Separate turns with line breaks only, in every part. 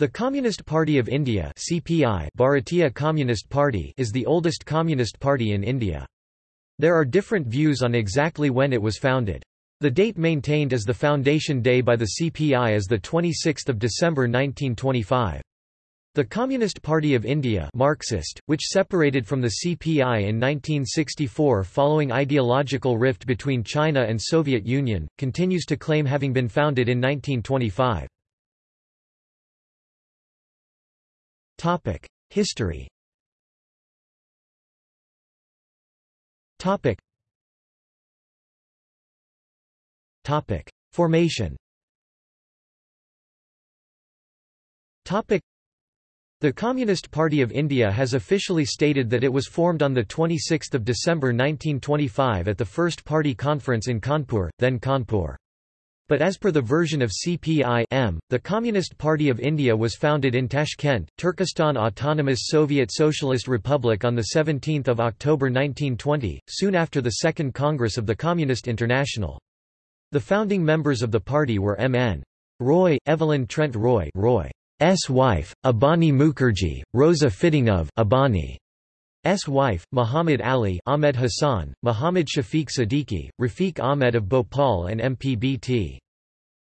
The Communist Party of India CPI Bharatiya Communist Party is the oldest communist party in India. There are different views on exactly when it was founded. The date maintained as the foundation day by the CPI is 26 December 1925. The Communist Party of India Marxist, which separated from the CPI in 1964 following ideological rift between China and Soviet Union, continues to claim having been founded in 1925. History. Formation. The Communist Party of India has officially stated that it was formed on 26 December 1925 at the First Party Conference in Kanpur, then Cawnpore. But as per the version of CPI-M, the Communist Party of India was founded in Tashkent, Turkestan Autonomous Soviet Socialist Republic on 17 October 1920, soon after the Second Congress of the Communist International. The founding members of the party were M.N. Roy, Evelyn Trent Roy, Roy S. wife, Abani Mukherjee, Rosa Fitingof Abani. S. wife, Muhammad Ali Ahmed Hassan, Muhammad Shafiq Siddiqui, Rafiq Ahmed of Bhopal and MPBT.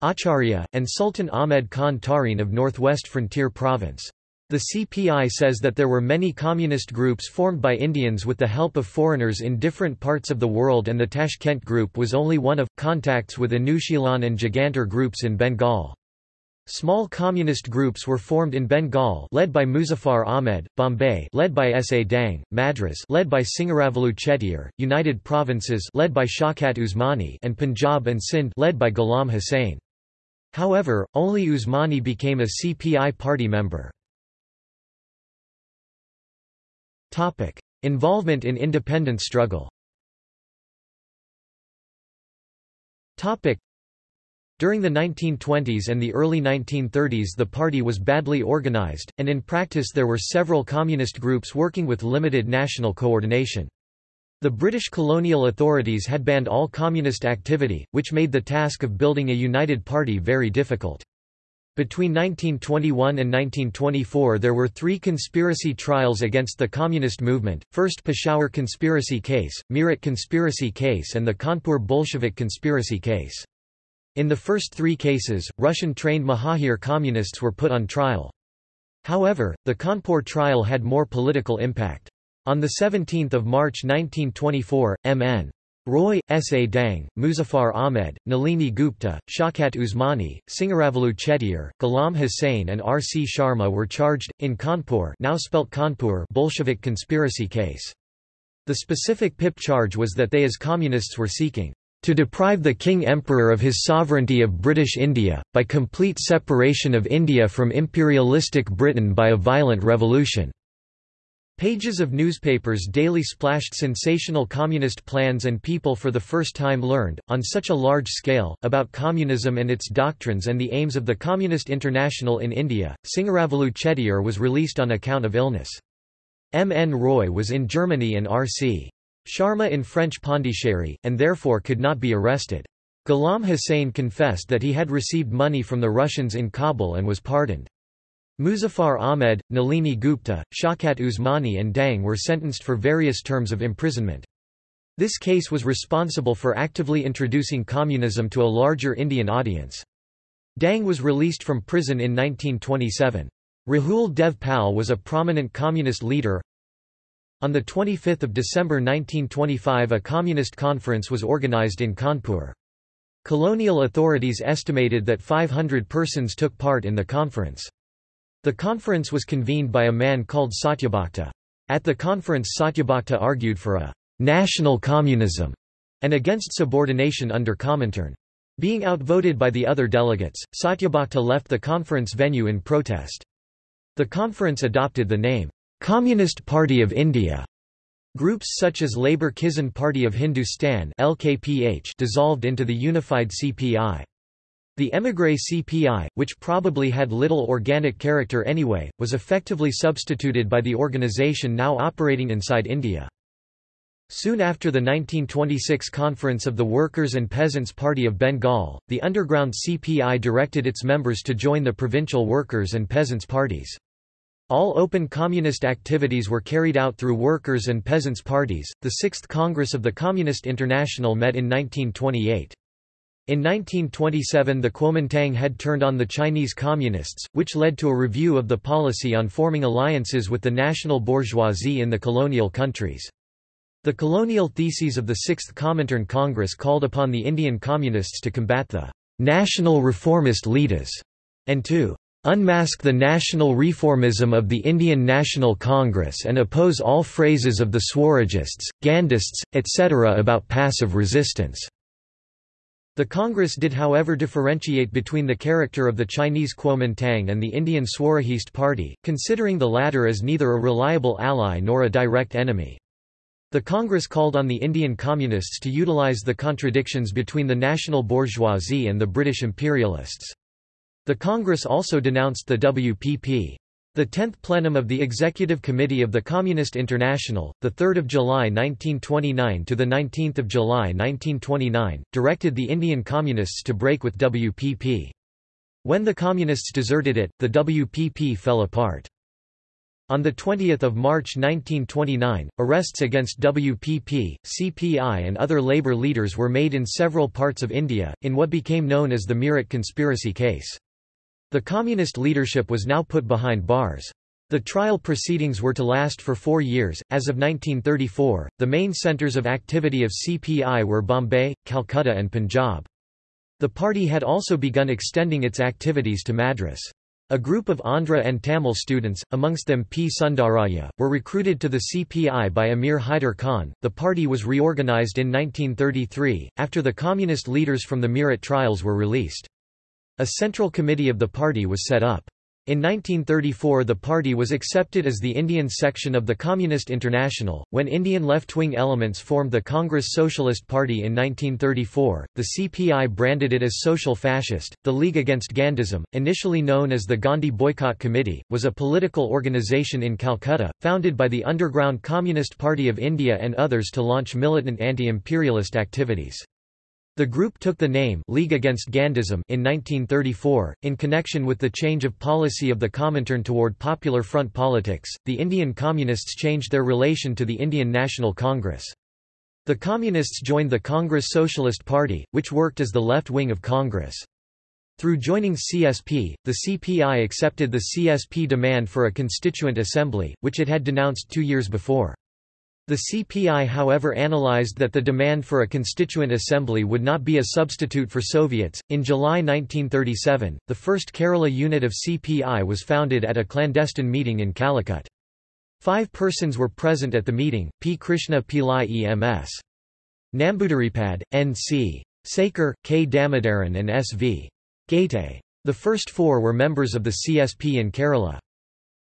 Acharya, and Sultan Ahmed Khan Tarin of Northwest Frontier Province. The CPI says that there were many communist groups formed by Indians with the help of foreigners in different parts of the world and the Tashkent group was only one of, contacts with Anushilan and Jugantar groups in Bengal. Small communist groups were formed in Bengal led by Muzaffar Ahmed, Bombay led by S. A. Dange, Madras led by Singaravelu Chettiar, United Provinces led by Shaukat Usmani and Punjab and Sindh led by Ghulam Hussain. However, only Usmani became a CPI party member. Involvement in independence struggle during the 1920s and the early 1930s the party was badly organized, and in practice there were several communist groups working with limited national coordination. The British colonial authorities had banned all communist activity, which made the task of building a united party very difficult. Between 1921 and 1924 there were three conspiracy trials against the communist movement, first Peshawar conspiracy case, Meerut conspiracy case and the Kanpur Bolshevik conspiracy case. In the first three cases, Russian-trained Muhajir communists were put on trial. However, the Kanpur trial had more political impact. On 17 March 1924, M.N. Roy, S. A. Dange, Muzaffar Ahmed, Nalini Gupta, Shaukat Usmani, Singaravelu Chettiar, Ghulam Hussain and R. C. Sharma were charged, in Cawnpore now spelt Kanpur Bolshevik conspiracy case. The specific PIP charge was that they as communists were seeking to deprive the King-Emperor of his sovereignty of British India, by complete separation of India from imperialistic Britain by a violent revolution." Pages of newspapers daily splashed sensational communist plans and people for the first time learned, on such a large scale, about communism and its doctrines and the aims of the Communist International in India. Singaravelu Chettiar was released on account of illness. M. N. Roy was in Germany and R. C. Sharma in French Pondicherry, and therefore could not be arrested. Ghulam Hussain confessed that he had received money from the Russians in Kabul and was pardoned. Muzaffar Ahmed, Nalini Gupta, Shaukat Usmani and Dange were sentenced for various terms of imprisonment. This case was responsible for actively introducing communism to a larger Indian audience. Dange was released from prison in 1927. Rahul Dev Pal was a prominent communist leader, on 25 December 1925 a communist conference was organized in Kanpur. Colonial authorities estimated that 500 persons took part in the conference. The conference was convened by a man called Satyabhakta. At the conference Satyabhakta argued for a «national communism» and against subordination under Comintern. Being outvoted by the other delegates, Satyabhakta left the conference venue in protest. The conference adopted the name Communist Party of India. Groups such as Labour Kisan Party of Hindustan (LKPH) dissolved into the unified CPI. The émigré CPI, which probably had little organic character anyway, was effectively substituted by the organisation now operating inside India. Soon after the 1926 conference of the Workers' and Peasants' Party of Bengal, the underground CPI directed its members to join the provincial workers' and peasants' parties. All open communist activities were carried out through workers' and peasants' parties. The Sixth Congress of the Communist International met in 1928. In 1927 the Kuomintang had turned on the Chinese Communists, which led to a review of the policy on forming alliances with the national bourgeoisie in the colonial countries. The colonial theses of the Sixth Comintern Congress called upon the Indian Communists to combat the national reformist leaders and to unmask the national reformism of the Indian National Congress and oppose all phrases of the Swarajists, Gandhists, etc. about passive resistance. The Congress did however differentiate between the character of the Chinese Kuomintang and the Indian Swarajist Party, considering the latter as neither a reliable ally nor a direct enemy. The Congress called on the Indian Communists to utilize the contradictions between the national bourgeoisie and the British imperialists. The Congress also denounced the WPP. The 10th plenum of the Executive Committee of the Communist International, 3 July 1929 to 19 July 1929, directed the Indian Communists to break with WPP. When the Communists deserted it, the WPP fell apart. On 20 March 1929, arrests against WPP, CPI and other labour leaders were made in several parts of India, in what became known as the Meerut conspiracy case. The communist leadership was now put behind bars. The trial proceedings were to last for four years. As of 1934, the main centres of activity of CPI were Bombay, Calcutta, and Punjab. The party had also begun extending its activities to Madras. A group of Andhra and Tamil students, amongst them P. Sundarayya, were recruited to the CPI by Amir Haider Khan. The party was reorganized in 1933, after the communist leaders from the Meerut trials were released. A central committee of the party was set up. In 1934 the party was accepted as the Indian section of the Communist International. When Indian left-wing elements formed the Congress Socialist Party in 1934, the CPI branded it as social fascist. The League Against Gandhism, initially known as the Gandhi Boycott Committee, was a political organisation in Calcutta, founded by the underground Communist Party of India and others to launch militant anti-imperialist activities. The group took the name League Against Gandhism in 1934, in connection with the change of policy of the Comintern toward Popular Front politics. The Indian Communists changed their relation to the Indian National Congress. The Communists joined the Congress Socialist Party, which worked as the left wing of Congress. Through joining CSP, the CPI accepted the CSP demand for a constituent assembly, which it had denounced two years before. The CPI however analyzed that the demand for a constituent assembly would not be a substitute for Soviets. In July 1937, the first Kerala unit of CPI was founded at a clandestine meeting in Calicut. Five persons were present at the meeting, P. Krishna Pillai EMS. Nambudiripad, N.C. Sekar, K. Damodaran and S.V. Ghate. The first four were members of the CSP in Kerala.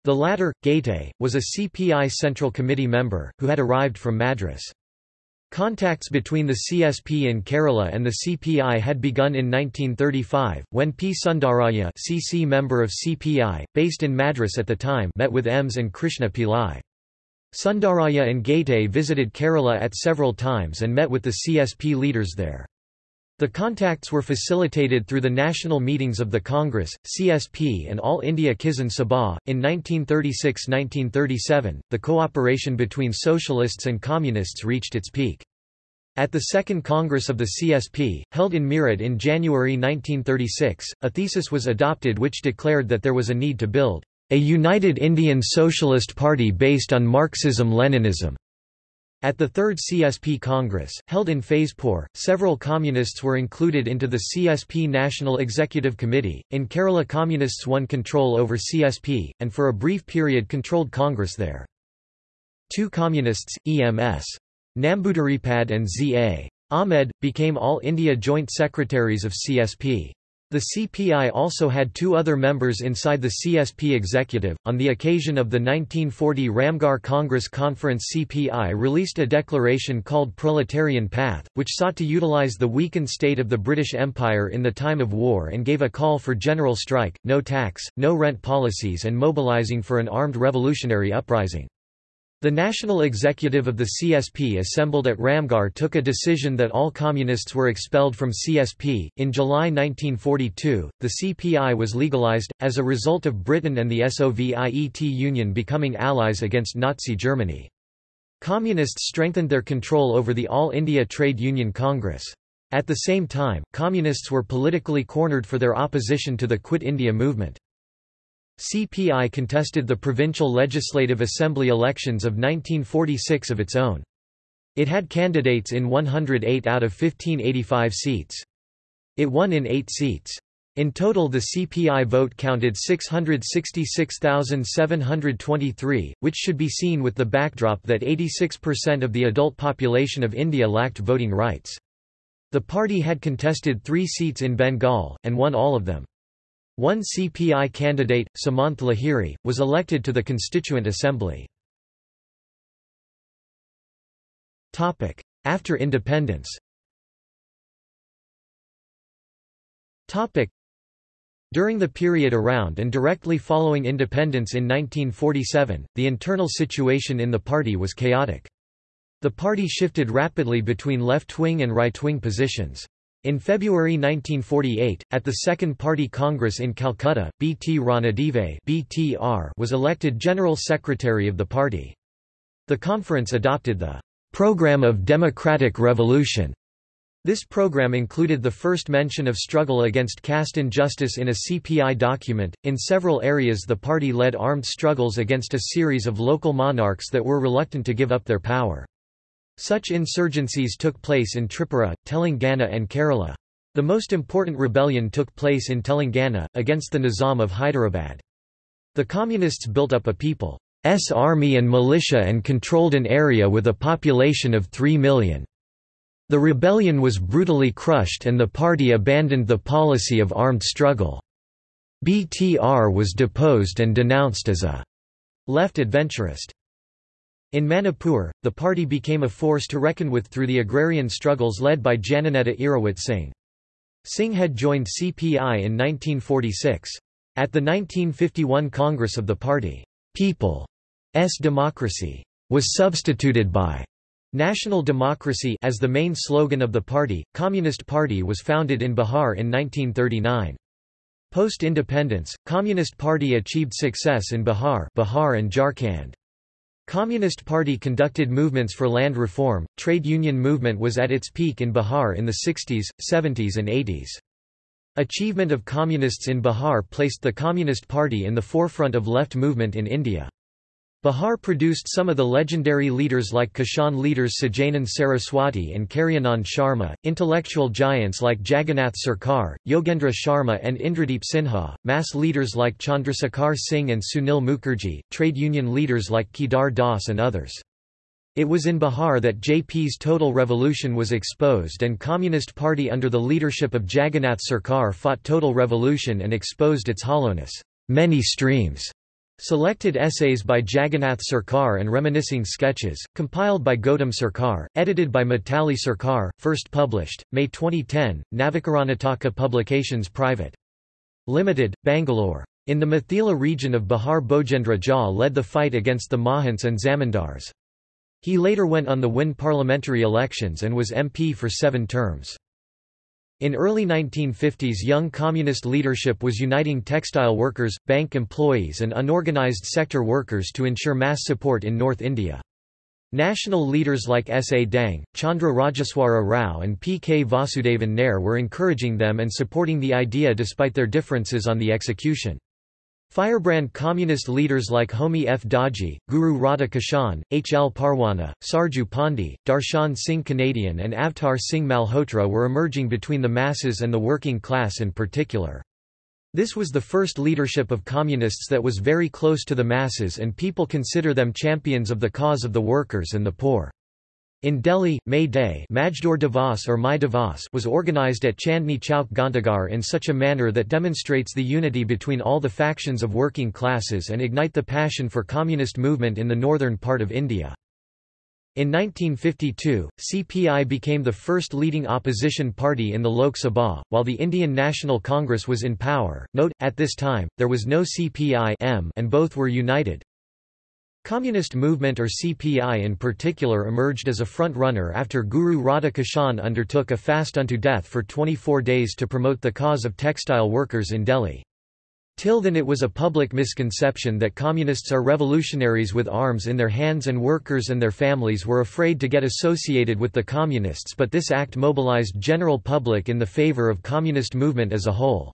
The latter, Ghate, was a CPI Central Committee member, who had arrived from Madras. Contacts between the CSP in Kerala and the CPI had begun in 1935, when P. Sundarayya CC member of CPI, based in Madras at the time met with EMS and Krishna Pillai. Sundarayya and Ghate visited Kerala at several times and met with the CSP leaders there. The contacts were facilitated through the national meetings of the Congress, CSP and All India Kisan Sabha. In 1936–1937, the cooperation between socialists and communists reached its peak. At the Second Congress of the CSP, held in Meerut in January 1936, a thesis was adopted which declared that there was a need to build a united Indian Socialist Party based on Marxism-Leninism. At the Third CSP Congress, held in Faizpur, several communists were included into the CSP National Executive Committee. In Kerala, communists won control over CSP, and for a brief period controlled Congress there. Two communists, EMS. Nambudiripad and Z.A. Ahmed, became All India Joint Secretaries of CSP. The CPI also had two other members inside the CSP executive. On the occasion of the 1940 Ramgarh Congress Conference, CPI released a declaration called Proletarian Path, which sought to utilize the weakened state of the British Empire in the time of war and gave a call for general strike, no tax, no rent policies, and mobilizing for an armed revolutionary uprising. The national executive of the CSP assembled at Ramgarh took a decision that all communists were expelled from CSP. In July 1942, the CPI was legalized, as a result of Britain and the Soviet Union becoming allies against Nazi Germany. Communists strengthened their control over the All India Trade Union Congress. At the same time, Communists were politically cornered for their opposition to the Quit India movement. CPI contested the Provincial Legislative Assembly elections of 1946 of its own. It had candidates in 108 out of 1585 seats. It won in eight seats. In total the CPI vote counted 666,723, which should be seen with the backdrop that 86% of the adult population of India lacked voting rights. The party had contested three seats in Bengal, and won all of them. One CPI candidate, Somnath Lahiri, was elected to the Constituent Assembly. After independence During the period around and directly following independence in 1947, the internal situation in the party was chaotic. The party shifted rapidly between left-wing and right-wing positions. In February 1948, at the Second Party Congress in Calcutta, B. T. Ranadive (BTR) was elected General Secretary of the party. The conference adopted the Program of Democratic Revolution. This program included the first mention of struggle against caste injustice in a CPI document. In several areas, the party led armed struggles against a series of local monarchs that were reluctant to give up their power. Such insurgencies took place in Tripura, Telangana and Kerala. The most important rebellion took place in Telangana, against the Nizam of Hyderabad. The Communists built up a people's army and militia and controlled an area with a population of 3 million. The rebellion was brutally crushed and the party abandoned the policy of armed struggle. BTR was deposed and denounced as a left adventurist. In Manipur, the party became a force to reckon with through the agrarian struggles led by Jananeta Irawat Singh. Singh had joined CPI in 1946. At the 1951 Congress of the party, People's Democracy was substituted by National Democracy as the main slogan of the party. Communist Party was founded in Bihar in 1939. Post-independence, Communist Party achieved success in Bihar, Bihar and Jharkhand. Communist Party conducted movements for land reform. Trade union movement was at its peak in Bihar in the 60s, 70s and 80s. Achievement of communists in Bihar placed the Communist Party in the forefront of left movement in India. Bihar produced some of the legendary leaders like Kishan leaders Sahajanand Saraswati and Karyanand Sharma, intellectual giants like Jagannath Sarkar, Yogendra Sharma and Indradeep Sinha, mass leaders like Chandrasekhar Singh and Sunil Mukherjee, trade union leaders like Kedar Das and others. It was in Bihar that JP's total revolution was exposed and Communist Party under the leadership of Jagannath Sarkar fought total revolution and exposed its hollowness. Many streams Selected essays by Jagannath Sarkar and reminiscing sketches, compiled by Gautam Sarkar, edited by Mitali Sarkar, first published, May 2010, Navakarnataka Publications Private. Limited, Bangalore. In the Mithila region of Bihar Bhogendra Jha led the fight against the Mahants and Zamindars. He later went on the win parliamentary elections and was MP for seven terms. In early 1950s young communist leadership was uniting textile workers, bank employees and unorganized sector workers to ensure mass support in North India. National leaders like S. A. Dange, Chandra Rajeswara Rao and P. K. Vasudevan Nair were encouraging them and supporting the idea despite their differences on the execution. Firebrand communist leaders like Homi F. Daji, Guru Radha Kishan, H. L. Parwana, Sarju Pandi, Darshan Singh Canadian and Avtar Singh Malhotra were emerging between the masses and the working class in particular. This was the first leadership of communists that was very close to the masses and people consider them champions of the cause of the workers and the poor. In Delhi, May Day Majdoor Divas or Mai Divas was organized at Chandni Chowk Ghantaghar in such a manner that demonstrates the unity between all the factions of working classes and ignite the passion for communist movement in the northern part of India. In 1952, CPI became the first leading opposition party in the Lok Sabha, while the Indian National Congress was in power. Note, at this time, there was no CPI and both were united. Communist movement or CPI in particular emerged as a front-runner after Guru Radha Kishan undertook a fast unto death for 24 days to promote the cause of textile workers in Delhi. Till then it was a public misconception that communists are revolutionaries with arms in their hands and workers and their families were afraid to get associated with the communists but this act mobilized general public in the favor of communist movement as a whole.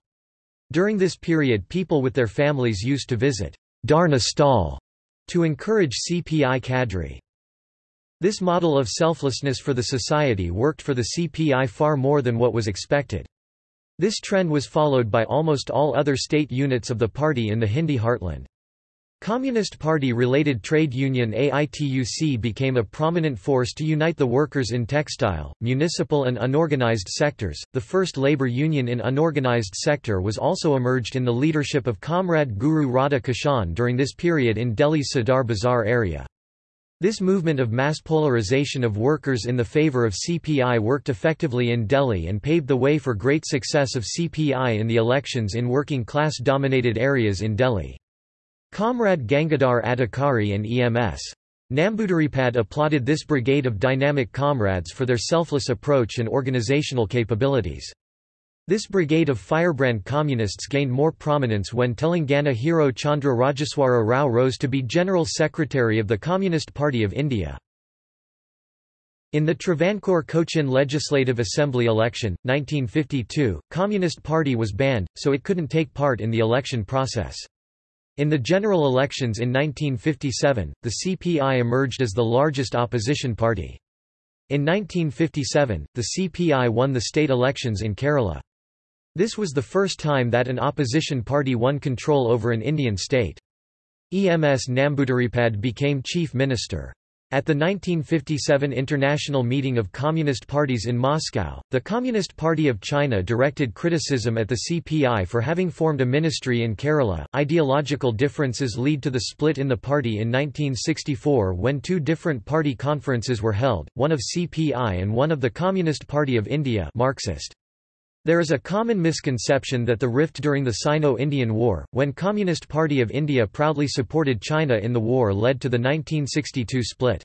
During this period people with their families used to visit Dharna Stall to encourage CPI cadre. This model of selflessness for the society worked for the CPI far more than what was expected. This trend was followed by almost all other state units of the party in the Hindi heartland. Communist Party-related trade union AITUC became a prominent force to unite the workers in textile, municipal and unorganized sectors. The first labor union in unorganized sector was also emerged in the leadership of Comrade Guru Radha Kishan during this period in Delhi's Sadar Bazar area. This movement of mass polarization of workers in the favor of CPI worked effectively in Delhi and paved the way for great success of CPI in the elections in working class dominated areas in Delhi. Comrade Gangadhar Adhikari and EMS. Nambudiripad applauded this brigade of dynamic comrades for their selfless approach and organizational capabilities. This brigade of firebrand communists gained more prominence when Telangana hero Chandra Rajeswara Rao rose to be General Secretary of the Communist Party of India. In the Travancore Cochin Legislative Assembly election, 1952, Communist Party was banned, so it couldn't take part in the election process. In the general elections in 1957, the CPI emerged as the largest opposition party. In 1957, the CPI won the state elections in Kerala. This was the first time that an opposition party won control over an Indian state. EMS Nambudiripad became chief minister. At the 1957 International Meeting of Communist Parties in Moscow, the Communist Party of China directed criticism at the CPI for having formed a ministry in Kerala. Ideological differences lead to the split in the party in 1964 when two different party conferences were held, one of CPI and one of the Communist Party of India Marxist. There is a common misconception that the rift during the Sino-Indian War, when Communist Party of India proudly supported China in the war led to the 1962 split.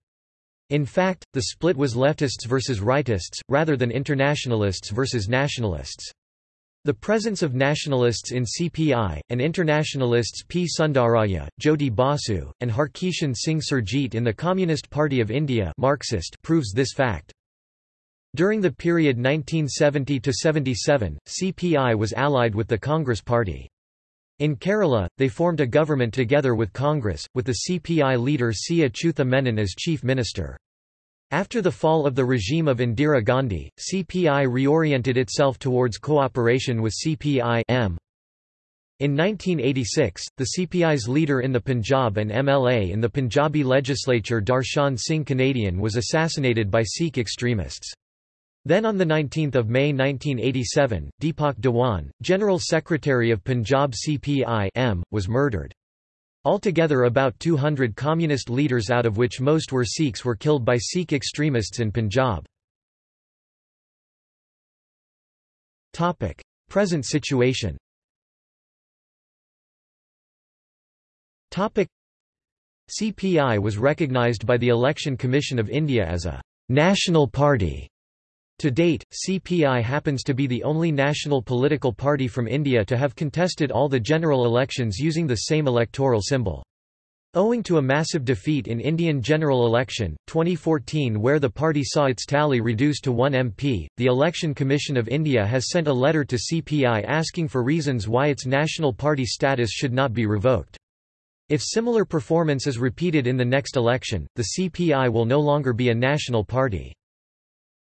In fact, the split was leftists versus rightists, rather than internationalists versus nationalists. The presence of nationalists in CPI, and internationalists P. Sundarayya, Jyoti Basu, and Harkishan Singh Surjit in the Communist Party of India Marxist proves this fact. During the period 1970–77, CPI was allied with the Congress Party. In Kerala, they formed a government together with Congress, with the CPI leader C. Achutha Menon as chief minister. After the fall of the regime of Indira Gandhi, CPI reoriented itself towards cooperation with CPI-M. In 1986, the CPI's leader in the Punjab and MLA in the Punjabi legislature Darshan Singh Canadian was assassinated by Sikh extremists. Then on 19 May 1987, Deepak Dhawan, General Secretary of Punjab CPI was murdered. Altogether about 200 communist leaders out of which most were Sikhs were killed by Sikh extremists in Punjab. Present situation CPI was recognized by the Election Commission of India as a «national party» To date, CPI happens to be the only national political party from India to have contested all the general elections using the same electoral symbol. Owing to a massive defeat in Indian general election, 2014 where the party saw its tally reduced to one MP, the Election Commission of India has sent a letter to CPI asking for reasons why its national party status should not be revoked. If similar performance is repeated in the next election, the CPI will no longer be a national party.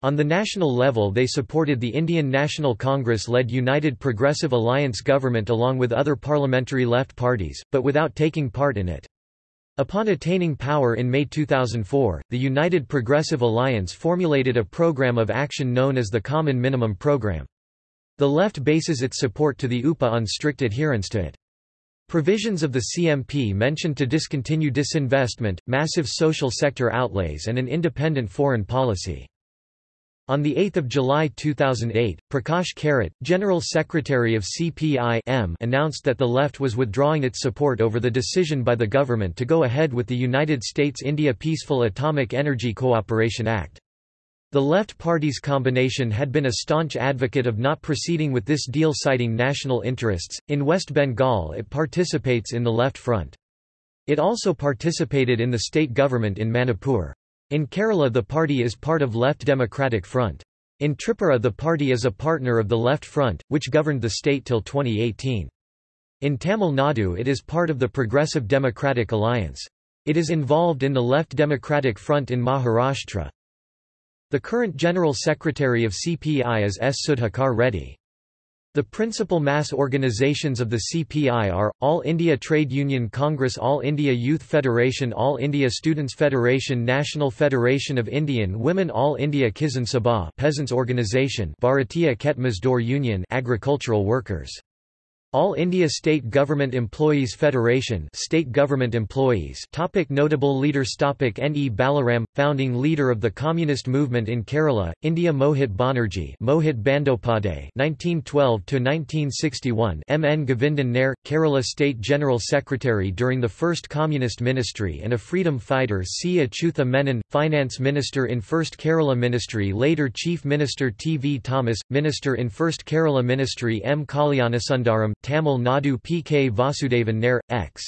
On the national level they supported the Indian National Congress-led United Progressive Alliance government along with other parliamentary left parties, but without taking part in it. Upon attaining power in May 2004, the United Progressive Alliance formulated a program of action known as the Common Minimum Program. The left bases its support to the UPA on strict adherence to it. Provisions of the CMP mentioned to discontinue disinvestment, massive social sector outlays and an independent foreign policy. On 8 July 2008, Prakash Karat, General Secretary of CPI-M announced that the left was withdrawing its support over the decision by the government to go ahead with the United States-India Peaceful Atomic Energy Cooperation Act. The left party's combination had been a staunch advocate of not proceeding with this deal citing national interests. In West Bengal it participates in the Left Front. It also participated in the state government in Manipur. In Kerala the party is part of Left Democratic Front. In Tripura the party is a partner of the Left Front, which governed the state till 2018. In Tamil Nadu it is part of the Progressive Democratic Alliance. It is involved in the Left Democratic Front in Maharashtra. The current General Secretary of CPI is S. Sudhakar Reddy. The principal mass organizations of the CPI are, All India Trade Union Congress All India Youth Federation All India Students Federation National Federation of Indian Women All India Kisan Sabha Peasants Organization Bharatiya Khet Mazdoor Union Agricultural Workers all India State Government Employees Federation State Government Employees topic Notable leaders topic N. E. Balaram, founding leader of the Communist movement in Kerala, India Mohit Banerjee Mohit Bandopade 1912–1961 M. N. Govindan Nair, Kerala State General Secretary during the First Communist Ministry and a freedom fighter C. Achutha Menon, Finance Minister in First Kerala Ministry later Chief Minister T. V. Thomas, Minister in First Kerala Ministry M. Kalyanasundaram Tamil Nadu P. K. Vasudevan Nair, X.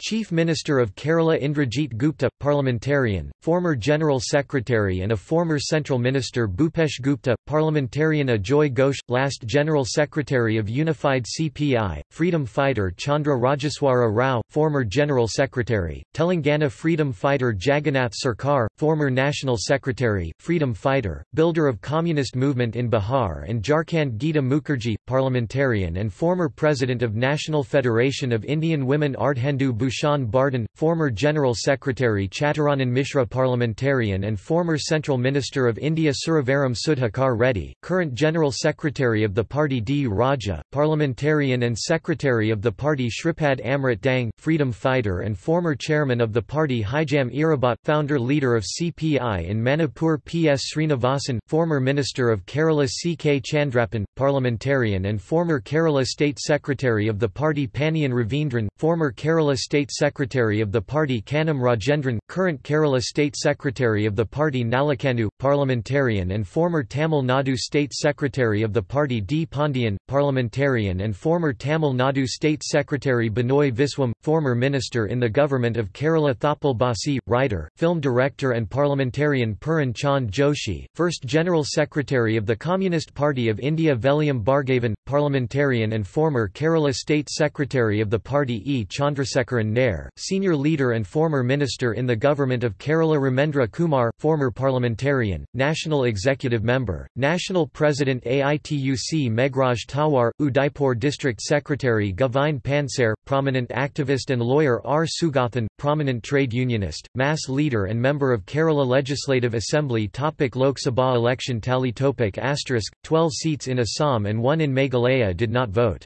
Chief Minister of Kerala Indrajit Gupta, parliamentarian, former General Secretary and a former Central Minister Bhupesh Gupta, parliamentarian Ajoy Ghosh, last General Secretary of Unified CPI, freedom fighter Chandra Rajeswara Rao, former General Secretary, Telangana freedom fighter Jagannath Sarkar, former National Secretary, freedom fighter, builder of communist movement in Bihar and Jharkhand Gita Mukherjee, parliamentarian and former President of National Federation of Indian Women Ardhendu Bhushan Bardhan, former General Secretary Chaturanan Mishra parliamentarian and former Central Minister of India Suravaram Sudhakar Reddy, current General Secretary of the party D. Raja, parliamentarian and Secretary of the party Shripad Amrit Dange, freedom fighter and former Chairman of the party Hijam Irabot, founder-leader of CPI in Manipur P. S. Srinivasan, former Minister of Kerala C. K. Chandrappan, parliamentarian and former Kerala State Secretary of the party Pannian Ravindran, former Kerala State State Secretary of the party Kanam Rajendran, current Kerala State Secretary of the party Nallakannu, parliamentarian and former Tamil Nadu State Secretary of the party D. Pandian, parliamentarian and former Tamil Nadu State Secretary Binoy Viswam, former minister in the government of Kerala Thoppil Bhasi, writer, film director and parliamentarian Puran Chand Joshi, first General Secretary of the Communist Party of India Veliyam Bhargavan, parliamentarian and former Kerala State Secretary of the party E. Chandrasekharan Nair, senior leader and former minister in the government of Kerala Ramendra Kumar, former parliamentarian, national executive member, national president AITUC Meghraj Tawar, Udaipur district secretary Govind Pansare, prominent activist and lawyer R. Sugathan, prominent trade unionist, mass leader and member of Kerala Legislative Assembly topic Lok Sabha election tally topic asterisk, 12 seats in Assam and 1 in Meghalaya did not vote.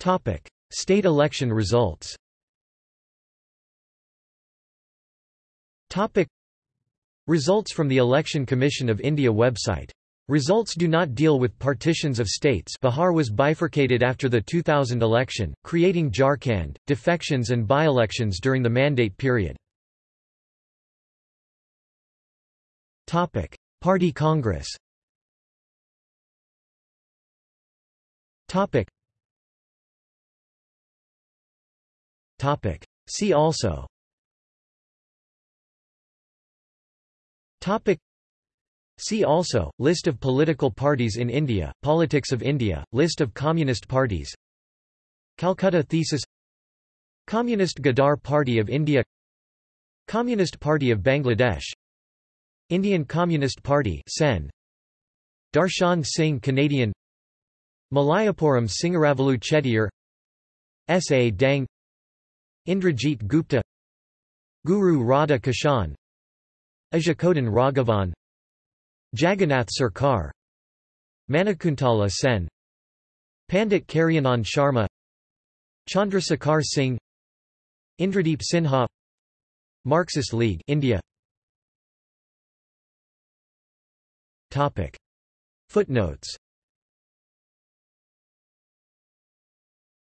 Topic: State election results. Topic: Results from the Election Commission of India website. Results do not deal with partitions of states Bihar was bifurcated after the 2000 election, creating Jharkhand, defections and by-elections during the mandate period. Party Congress Topic. See also. Topic. See also, List of political parties in India, Politics of India, List of communist parties. Calcutta Thesis. Communist Ghadar Party of India. Communist Party of Bangladesh. Indian Communist Party Sen. Darshan Singh Canadian. Malayapuram Singaravelu Chettiar S. A. Dange Indrajit Gupta Guru Radha Kishan Azhikodan Raghavan Jagannath Sarkar Manikuntala Sen Pandit Karyanand Sharma Chandrasekhar Singh Indradeep Sinha Marxist League India. Topic. Footnotes.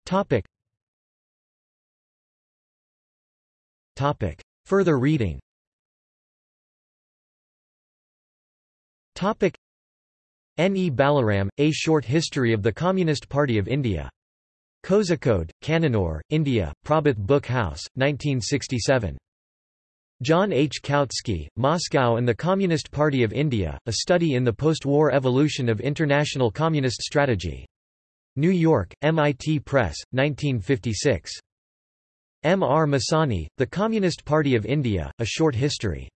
Topic. Topic. Further reading Topic. N. E. Balaram, A Short History of the Communist Party of India. Kozhikode, Kannanur, India, Prabhat Book House, 1967. John H. Kautsky, Moscow and the Communist Party of India, A Study in the Post-War Evolution of International Communist Strategy. New York, MIT Press, 1956. M. R. Masani, The Communist Party of India, A Short History.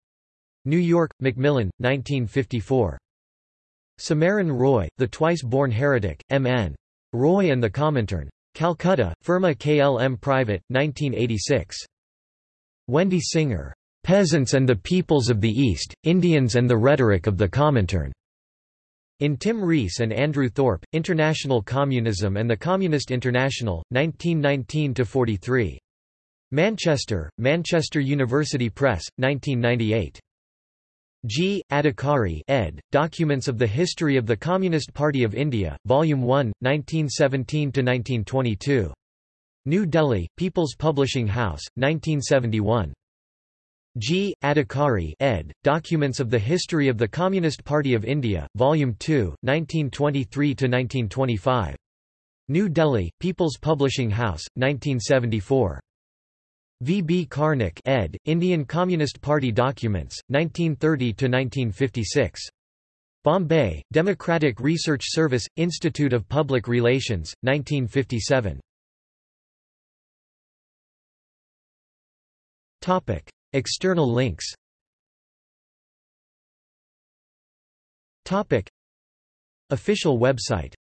New York, Macmillan, 1954. Samaran Roy, The Twice-Born Heretic, M. N. Roy and the Comintern. Calcutta, Firma KLM Private, 1986. Wendy Singer. Peasants and the Peoples of the East, Indians and the Rhetoric of the Comintern. In Tim Rees and Andrew Thorpe, International Communism and the Communist International, 1919–43. Manchester, Manchester University Press, 1998. G. Adhikari ed., Documents of the History of the Communist Party of India, Volume 1, 1917–1922. New Delhi, People's Publishing House, 1971. G. Adhikari ed., Documents of the History of the Communist Party of India, Volume 2, 1923–1925. New Delhi, People's Publishing House, 1974. V. B. Karnik ed., Indian Communist Party Documents, 1930–1956. Bombay, Democratic Research Service, Institute of Public Relations, 1957. External links Official website